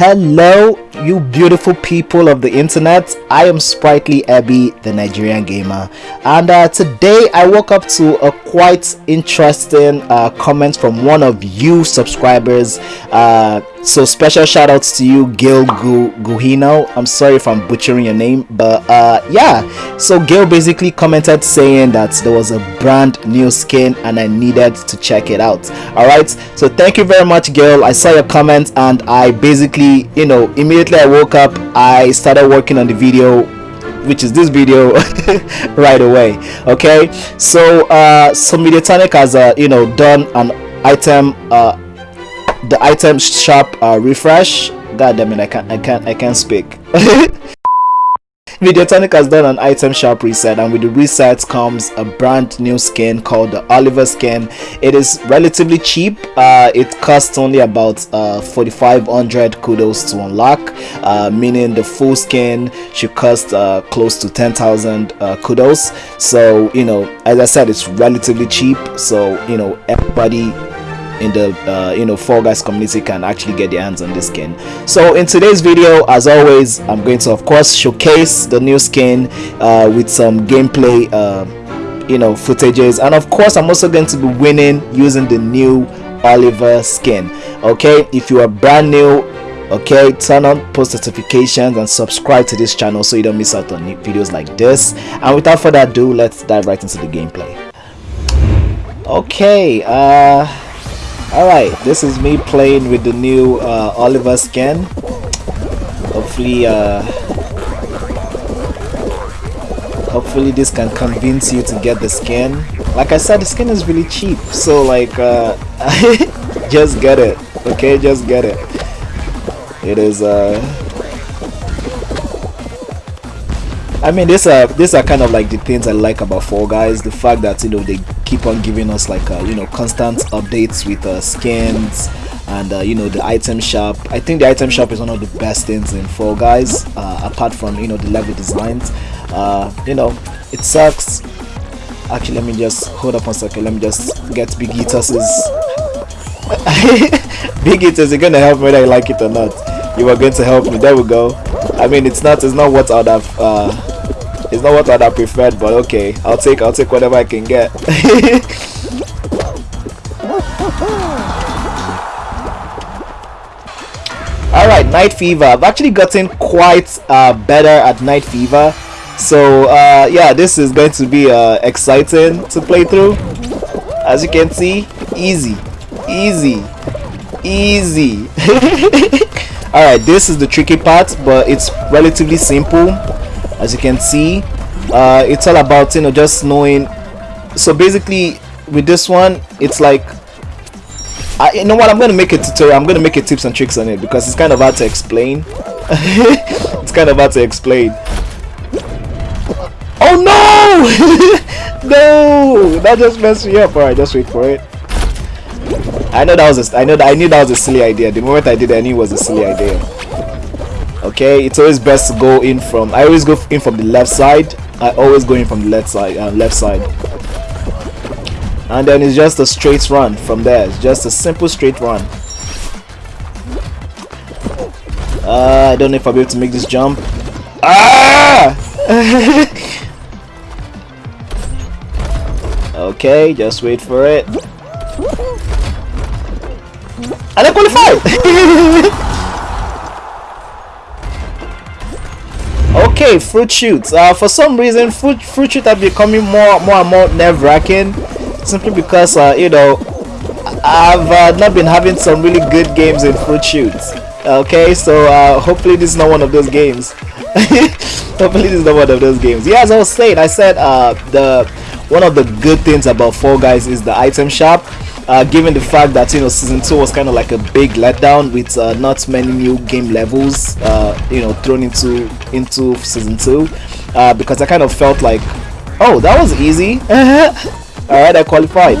Hello, you beautiful people of the internet. I am Sprightly Abby, the Nigerian gamer, and uh, today I woke up to a quite interesting uh, comment from one of you subscribers. Uh, so special shout outs to you, Gil Gu- Guhino. I'm sorry if I'm butchering your name, but uh, yeah. So Gil basically commented saying that there was a brand new skin and I needed to check it out. All right. So thank you very much, Gil. I saw your comment and I basically, you know, immediately I woke up, I started working on the video which is this video right away okay so uh so mediatonic has uh you know done an item uh the item shop uh refresh god damn it i can't i can't i can't speak Mediatonic has done an item shop reset and with the reset comes a brand new skin called the Oliver skin. It is relatively cheap. Uh, it costs only about uh, 4500 kudos to unlock uh, meaning the full skin should cost uh, close to 10,000 uh, kudos. So you know as I said it's relatively cheap so you know everybody in the uh, you know Fall Guys community can actually get their hands on this skin. So in today's video, as always, I'm going to of course showcase the new skin uh, with some gameplay, uh, you know, footages, and of course, I'm also going to be winning using the new Oliver skin. Okay, if you are brand new. Okay, turn on post notifications and subscribe to this channel so you don't miss out on new videos like this. And without further ado, let's dive right into the gameplay. Okay, uh Alright, this is me playing with the new uh, Oliver skin. Hopefully, uh, hopefully this can convince you to get the skin. Like I said, the skin is really cheap, so like, uh, just get it. Okay, just get it. It is. Uh, I mean, these are these are kind of like the things I like about Fall Guys. The fact that you know they keep on giving us like uh, you know constant updates with uh, skins and uh, you know the item shop. I think the item shop is one of the best things in Fall Guys. Uh, apart from you know the level designs, uh, you know it sucks. Actually, let me just hold up one second. Let me just get Big Yeetus. Big Yeetus, you're gonna help me whether I like it or not. You are going to help me. There we go. I mean, it's not it's not what I'd have. It's not what I'd have preferred, but okay. I'll take I'll take whatever I can get. Alright, Night Fever. I've actually gotten quite uh, better at Night Fever. So uh, yeah, this is going to be uh, exciting to play through. As you can see, easy, easy, easy. Alright, this is the tricky part, but it's relatively simple as you can see uh, it's all about you know just knowing. So basically with this one it's like I, you know what I'm gonna make a tutorial I'm gonna make a tips and tricks on it because it's kind of hard to explain. It's kind of hard to explain. Oh no! No! That just messed me up. Alright just wait for it. I know that was a, I know that I knew that was a silly idea. The moment I did it I knew it was a silly idea okay? It's always best to go in from i always go in from the left side. I always go in from the left side uh, left side. And then it's just a straight run from there. It's just a simple straight run. Uh, i don't know if i'll be able to make this jump. Ah! Okay just wait for it. And i qualified Okay, Fruit Chutes. Uh, for some reason, fruit Fruit Chutes are becoming more more and more nerve wracking, simply because uh, you know I've uh, not been having some really good games in Fruit Chutes. Okay, so uh, hopefully this is not one of those games. hopefully this is not one of those games. Yeah, as I was saying, I said uh, the one of the good things about Fall Guys is the item shop uh, given the fact that you know season two was kind of like a big letdown with uh, not many new game levels uh, you know thrown into into season two uh, because I kind of felt like oh that was easy. All right I qualified.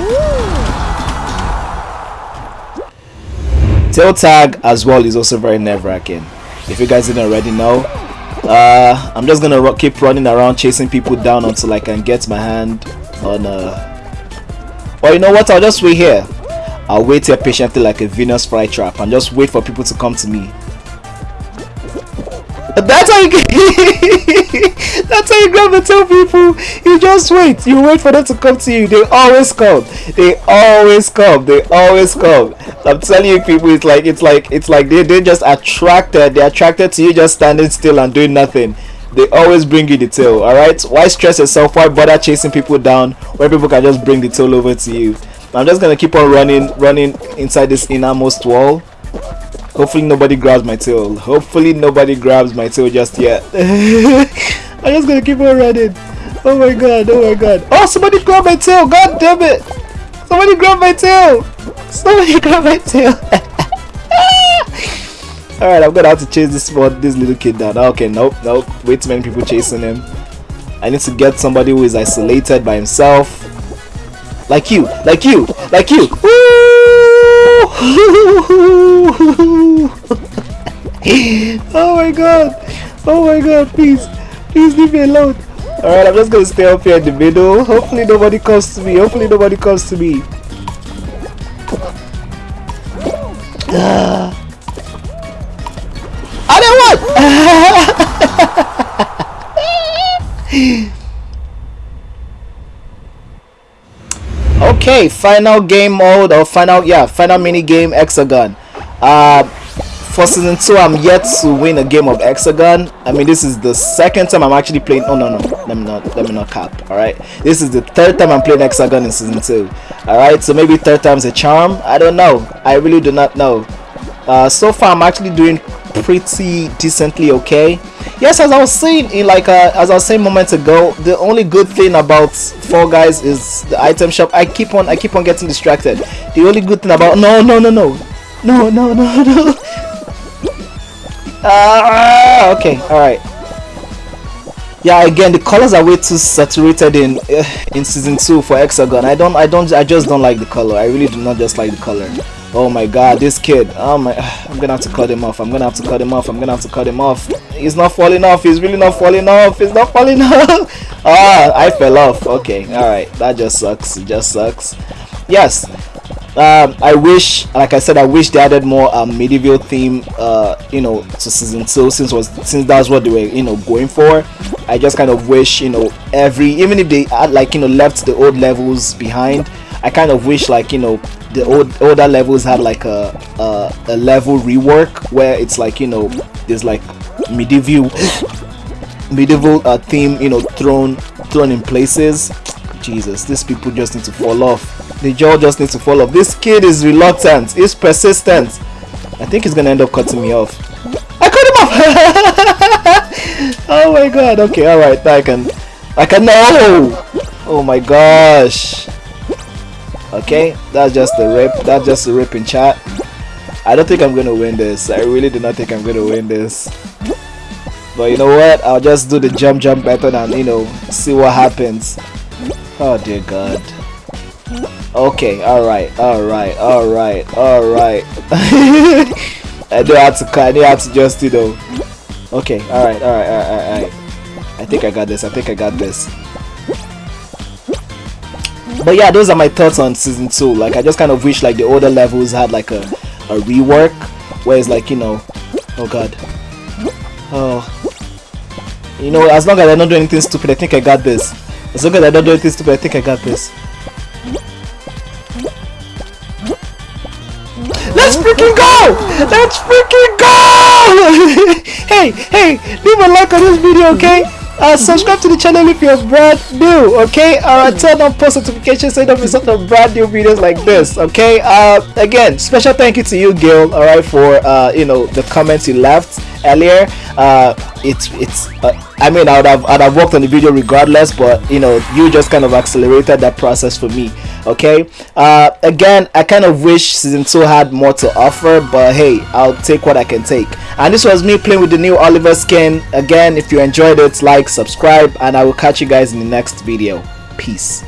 Tail tag as well is also very nerve-wracking. If you guys didn't already know uh, I'm just gonna keep running around chasing people down until I can get my hand on uh, or you know what? I'll just wait here. I'll wait here patiently like a Venus flytrap and just wait for people to come to me. That's how you That's how you grab the tail people. You just wait. You wait for them to come to you. They always come. They always come. They always come. I'm telling you people it's like it's like it's like they they just attracted. They're attracted to you just standing still and doing nothing. They always bring you the tail, alright? Why stress yourself? Why bother chasing people down when people can just bring the tail over to you? I'm just gonna keep on running running inside this innermost wall Hopefully nobody grabs my tail. Hopefully nobody grabs my tail just yet. I'm just gonna keep on running. Oh my god, oh my god. Oh, somebody grabbed my tail. God damn it. Somebody grabbed my tail. Somebody grabbed my tail. Alright, I'm gonna have to chase this spot, this little kid down. Ah, okay, nope, nope. Way too many people chasing him. I need to get somebody who is isolated by himself. Like you, like you, like you. oh my god. Oh my god, please. Please leave me alone. Alright, I'm just gonna stay up here in the middle. Hopefully nobody comes to me. Hopefully nobody comes to me. Okay final game mode or final yeah final mini game Hex-A-Gone. Uh for season two i'm yet to win a game of Hex-A-Gone. I mean this is the second time i'm actually playing oh no no let me not let me not cap all right this is the third time i'm playing Hex-A-Gone in season two all right so maybe third time's a charm? I don't know. I really do not know. Uh so far i'm actually doing pretty decently okay yes as i was saying in like uh, as i was saying moments ago the only good thing about Fall Guys is the item shop i keep on i keep on getting distracted the only good thing about no no no no no no no no ah okay all right yeah again the colors are way too saturated in uh, in season two for Hex-A-Gone i don't i don't i just don't like the color i really do not just like the color Oh my god, this kid. Oh my I'm gonna have to cut him off. I'm gonna have to cut him off. I'm gonna have to cut him off. He's not falling off. He's really not falling off. He's not falling off. Ah, I fell off. Okay, alright. That just sucks. It just sucks. Yes. Um, I wish, like I said, I wish they added more um, medieval theme, uh, you know, to season two since was since that's what they were, you know, going for. I just kind of wish, you know, every even if they had like you know left the old levels behind, I kind of wish like you know the old older levels had like a, a, a level rework where it's like you know there's like medieval medieval uh, theme you know thrown thrown in places. Jesus these people just need to fall off. The jaw just needs to fall off. This kid is reluctant. He's persistent. I think he's gonna end up cutting me off. I cut him off! Oh my god. Okay all right. I can i can no oh my gosh okay that's just the rip that's just a rip in chat. I don't think I'm gonna win this. I really do not think I'm gonna win this. But you know what? I'll just do the jump jump method and you know see what happens. Oh dear god. Okay alright alright alright alright I do have to I do have to just you know. Okay alright alright alright alright I think I got this I think I got this but yeah those are my thoughts on season two like i just kind of wish like the older levels had like a, a rework where it's like you know oh god oh you know as long as i don't do anything stupid i think i got this as long as i don't do anything stupid i think i got this Let's freaking go! Let's freaking go! hey, hey, leave a like on this video, okay? Uh, subscribe to the channel if you're brand new okay? Uh, turn on post notifications so you don't miss out on brand new videos like this okay? Uh, again special thank you to you Gil all right for uh, you know the comments you left earlier uh, it's it's uh, I mean I would have I'd have worked on the video regardless but you know you just kind of accelerated that process for me okay? Uh, again I kind of wish season 2 had more to offer but hey I'll take what I can take. And this was me playing with the new Oliver skin. Again if you enjoyed it like subscribe and I will catch you guys in the next video. Peace